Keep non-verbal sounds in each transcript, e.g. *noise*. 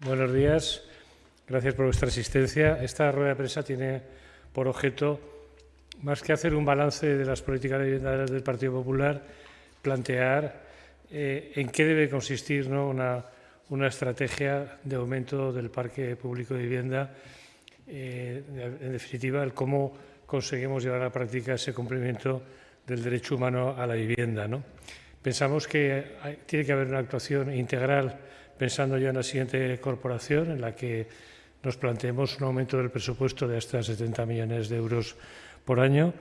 Buenos días. Gracias por vuestra asistencia. Esta rueda de prensa tiene por objeto, más que hacer un balance de las políticas de vivienda del Partido Popular, plantear eh, en qué debe consistir ¿no? una, una, estrategia de aumento del parque público de vivienda, eh, en definitiva, el cómo conseguimos llevar a la práctica ese cumplimiento del derecho humano a la vivienda. ¿no? Pensamos que tiene que haber una actuación integral pensando ya en la siguiente corporación, en la que nos planteemos un aumento del presupuesto de hasta 70 millones de euros por año.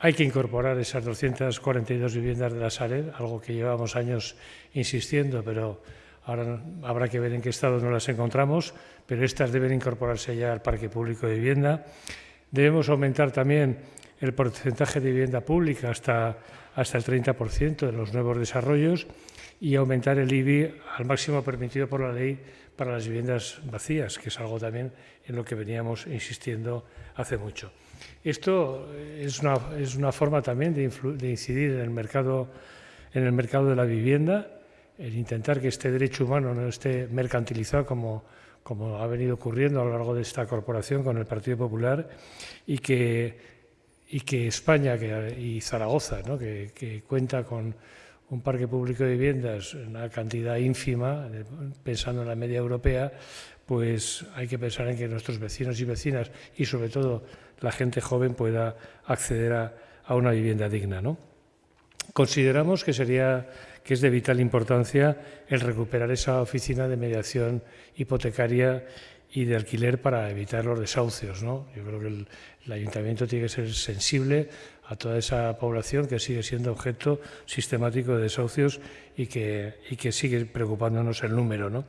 Hay que incorporar esas 242 viviendas de la Sareb, algo que llevamos años insistiendo, pero ahora habrá que ver en qué estado nos las encontramos, pero estas deben incorporarse ya al parque público de vivienda. Debemos aumentar también el porcentaje de vivienda pública hasta, hasta el 30% de los nuevos desarrollos y aumentar el IBI al máximo permitido por la ley para las viviendas vacías, que es algo también en lo que veníamos insistiendo hace mucho. Esto es una, es una forma también de, de, incidir en el, mercado, en el mercado de la vivienda, el intentar que este derecho humano no esté mercantilizado como, como ha venido ocurriendo a lo largo de esta corporación con el Partido Popular y que, y que España que, y Zaragoza, ¿no? que, que cuenta con un parque público de viviendas, una cantidad ínfima, pensando en la media europea, pues hay que pensar en que nuestros vecinos y vecinas y sobre todo la gente joven pueda acceder a, una vivienda digna. ¿no? Consideramos que, sería, que es de vital importancia el recuperar esa oficina de mediación hipotecaria y de alquiler para evitar los desahucios. ¿no? Yo creo que el, ayuntamiento tiene que ser sensible a toda esa población que sigue siendo objeto sistemático de desahucios y que, y que sigue preocupándonos el número. ¿no?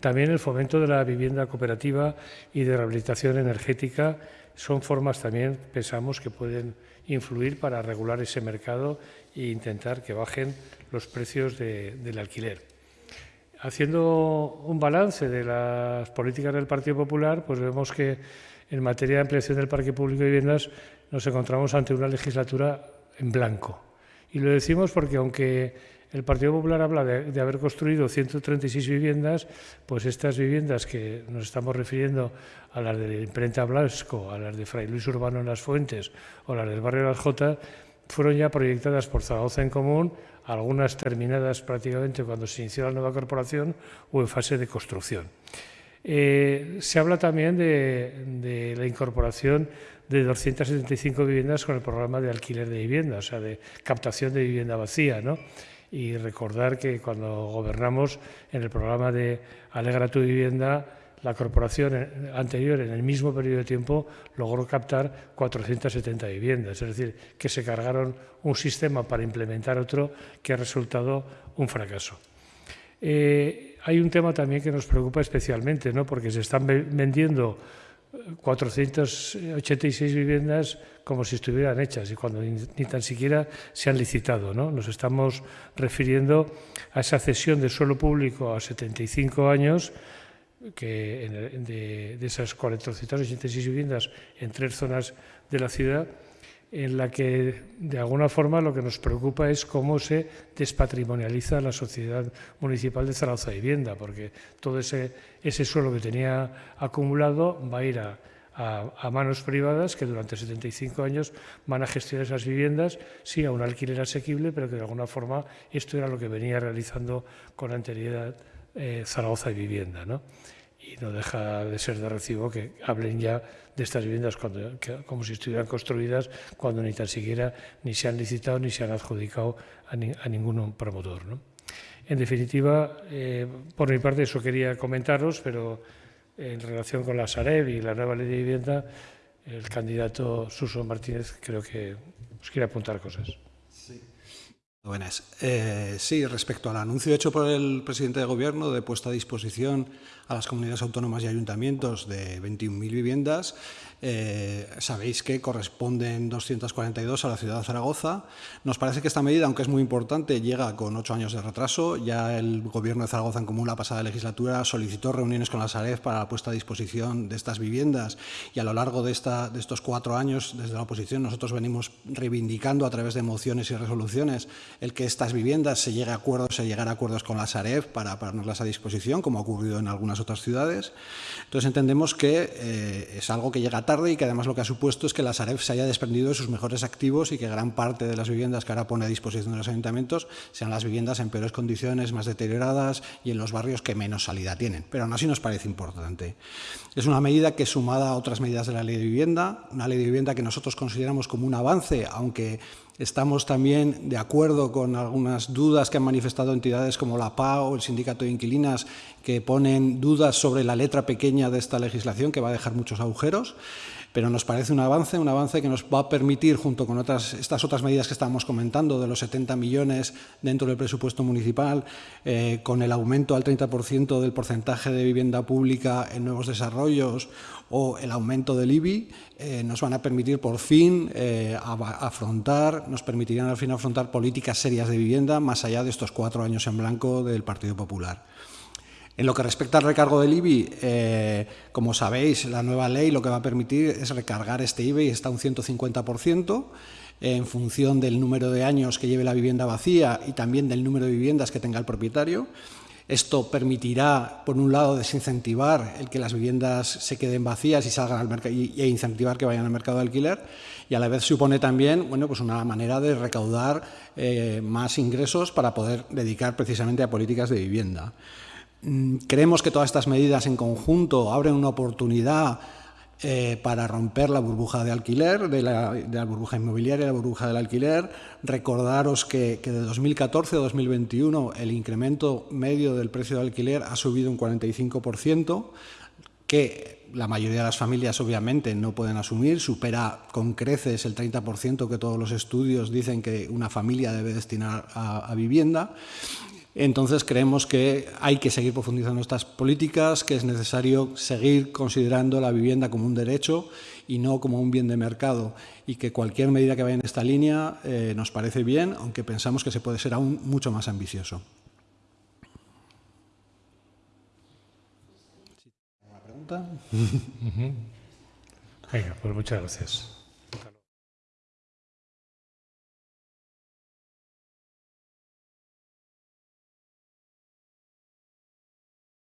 También el fomento de la vivienda cooperativa y de rehabilitación energética son formas también, pensamos, que pueden influir para regular ese mercado e intentar que bajen los precios de, del alquiler. Haciendo un balance de las políticas del Partido Popular, pues vemos que en materia de ampliación del parque público de viviendas nos encontramos ante una legislatura en blanco. Y lo decimos porque aunque el Partido Popular habla de, haber construido 136 viviendas, pues estas viviendas que nos estamos refiriendo a las de imprenta Blasco, a las de Fray Luis Urbano en Las Fuentes o las del barrio Las Jotas, fueron ya proyectadas por Zaragoza en Común, algunas terminadas prácticamente cuando se inició la nueva corporación o en fase de construcción. Eh, se habla también de, la incorporación de 275 viviendas con el programa de alquiler de vivienda, o sea, de captación de vivienda vacía, ¿no? Y recordar que cuando gobernamos en el programa de Alegra tu vivienda, la corporación anterior, en el mismo periodo de tiempo, logró captar 470 viviendas. Es decir, que se cargaron un sistema para implementar otro que ha resultado un fracaso. Eh, hay un tema también que nos preocupa especialmente, ¿no? porque se están vendiendo 486 viviendas como si estuvieran hechas y cuando ni, ni tan siquiera se han licitado. ¿no? Nos estamos refiriendo a esa cesión de suelo público a 75 años que de, de, esas 486 viviendas en tres zonas de la ciudad, en la que de alguna forma lo que nos preocupa es cómo se despatrimonializa la sociedad municipal de Zaragoza Vivienda, porque todo ese, suelo que tenía acumulado va a ir a, manos privadas que durante 75 años van a gestionar esas viviendas, sí, a un alquiler asequible, pero que de alguna forma esto era lo que venía realizando con anterioridad eh, Zaragoza y Vivienda. ¿no? Y no deja de ser de recibo que hablen ya de estas viviendas cuando, como si estuvieran construidas cuando ni tan siquiera ni se han licitado ni se han adjudicado a, ni, a ningún promotor. ¿no? En definitiva, eh, por mi parte eso quería comentaros, pero en relación con la Sareb y la nueva ley de vivienda, el candidato Suso Martínez creo que os quiere apuntar cosas. Buenas. Eh, sí, respecto al anuncio hecho por el presidente de Gobierno de puesta a disposición a las comunidades autónomas y ayuntamientos de 21.000 viviendas, eh, sabéis que corresponden 242 a la ciudad de Zaragoza. Nos parece que esta medida, aunque es muy importante, llega con ocho años de retraso. Ya el Gobierno de Zaragoza en común la pasada legislatura solicitó reuniones con la Sareb para la puesta a disposición de estas viviendas y a lo largo de, esta, de estos cuatro años, desde la oposición, nosotros venimos reivindicando a través de mociones y resoluciones el que estas viviendas se llegue a acuerdos, se llegar a acuerdos con la Sareb para ponerlas a disposición, como ha ocurrido en algunas otras ciudades. Entonces entendemos que eh, es algo que llega tarde y que además lo que ha supuesto es que la Sareb se haya desprendido de sus mejores activos y que gran parte de las viviendas que ahora pone a disposición de los ayuntamientos sean las viviendas en peores condiciones, más deterioradas y en los barrios que menos salida tienen. Pero aún así nos parece importante. Es una medida que sumada a otras medidas de la ley de vivienda, una ley de vivienda que nosotros consideramos como un avance, aunque Estamos también de acuerdo con algunas dudas que han manifestado entidades como la PAO o el Sindicato de Inquilinas que ponen dudas sobre la letra pequeña de esta legislación que va a dejar muchos agujeros pero nos parece un avance, un avance que nos va a permitir, junto con otras, estas otras medidas que estábamos comentando, de los 70 millones dentro del presupuesto municipal, eh, con el aumento al 30% del porcentaje de vivienda pública en nuevos desarrollos o el aumento del IBI, eh, nos van a permitir por fin eh, afrontar, nos permitirían al fin afrontar políticas serias de vivienda más allá de estos cuatro años en blanco del Partido Popular. En lo que respecta al recargo del IBI, eh, como sabéis, la nueva ley lo que va a permitir es recargar este IBI hasta un 150% en función del número de años que lleve la vivienda vacía y también del número de viviendas que tenga el propietario. Esto permitirá, por un lado, desincentivar el que las viviendas se queden vacías y salgan al mercado e incentivar que vayan al mercado de alquiler y a la vez supone también bueno, pues una manera de recaudar eh, más ingresos para poder dedicar precisamente a políticas de vivienda. Mm, creemos que todas estas medidas en conjunto abren una oportunidad eh, para romper la burbuja de alquiler, de la, burbuja inmobiliaria, la burbuja del alquiler. Recordaros que, que, de 2014 a 2021 el incremento medio del precio de alquiler ha subido un 45%, que la mayoría de las familias obviamente no pueden asumir, supera con creces el 30% que todos los estudios dicen que una familia debe destinar a, a vivienda. Entonces creemos que hay que seguir profundizando estas políticas, que es necesario seguir considerando la vivienda como un derecho y no como un bien de mercado y que cualquier medida que vaya en esta línea eh, nos parece bien, aunque pensamos que se puede ser aún mucho más ambicioso. ¿Una *laughs* pregunta? Venga, pues muchas gracias.